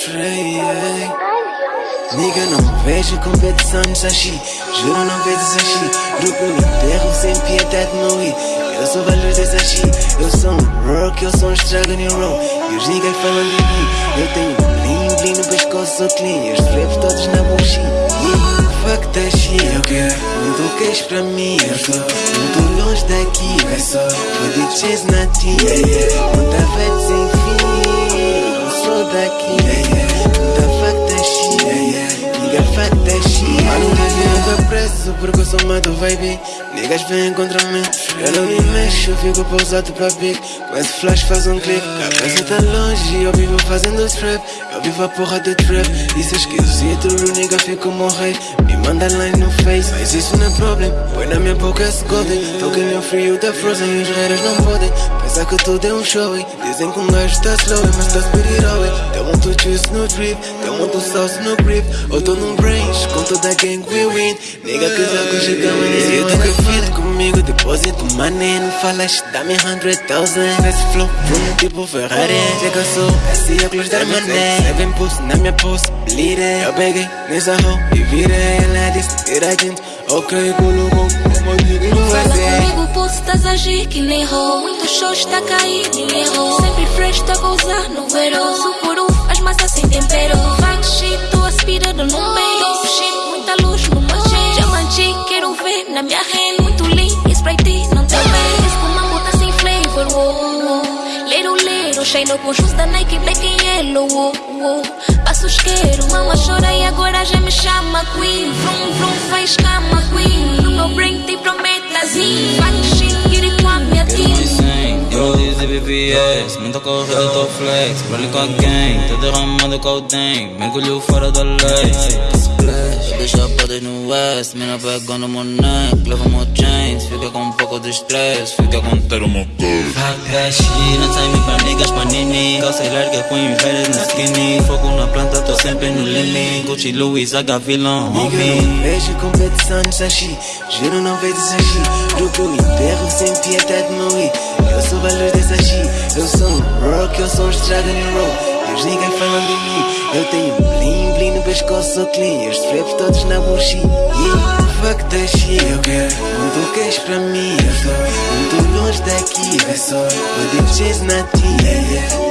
freio Nigga, não vejo competição no sashi. Juro, não vejo sashi. Grupo no enterro, sem piedade, não ir Eu sou valor desse sashi. Eu sou um rock, eu sou um estrago no roll. E os niggas falam de mim. Eu tenho bling, bling no pescoço, sou clean. E os raps todos na yeah. Fuck that shit. Eu quero muito queijo pra mim. Eu tô muito longe daqui. É só for DJs na team yeah, yeah. Tô preso porque eu sou mato vibe. Niggas vêm contra mim. Eu não me mexo, fico pousado pra pique. Com esse flash faz um clique. Cabeça tá longe, eu vivo fazendo trap. Eu vivo a porra de trap. Isso é esquisito, o nigga fico morrer Me manda line no face Mas isso não é problema Põe na minha boca esse golden Toque meu frio da frozen E os haters não podem. Pensar que tudo é um show Dizem que um gajo tá slow Mas tá spirit Tem muito juice no drip Tem muito sauce no grip. Eu tô num range Com toda a gang we win. Nigga que já chegamos nesse Eu que comigo Depósito money Não falas dá-me hundred thousand. Esse flow Vroom tipo Ferrari. Eu sou Esse óculos da mané Seven pulse na minha pulse Bleed it. Eu peguei nessa hoe E virei Ela disse Tira gente Ok, colocou Como digo no Fala comigo, pulse, estás a agir que nem ro Muitos shows está a cair, ninguém errou Sempre fresh, tô a causar no verão. Supuru, as massas sem tempero. Fuck shine com shoes da Nike, black and yellow, wow, wow Passo isqueiro, mama chora e agora já me chama Queen. Vrum, vrum, faz cama, Queen. No meu brain tem prometas Fuck shit, get it com a minha team. Rollies e BBS, muita corrida, tô flex Rolly com a gang, tô derramando codeine Mergulho fora da lei. Splash, deixa podas no west Mina pegando meu neck, leva meu chains De stress, fica com ter uma that shit, não sai me pra niggas panini Calça larga com invejas na skinny. Fogo na planta, tô sempre no lily Gucci, Louis, H, vilão, homie não vejo competição no sashi. Juro, não vejo sashi. Grupo enterro sem piedade, não ir Eu sou valor desse sashi. Eu sou um rock, eu sou um estrago no roll. E os niggas falam de mim. Eu tenho bling, bling no pescoço, sou clean. E os traps todos na bullshit Yeah, fuck that shit Queijo pra mim? Eu tô muito longe daqui É só. O DJs na team yeah,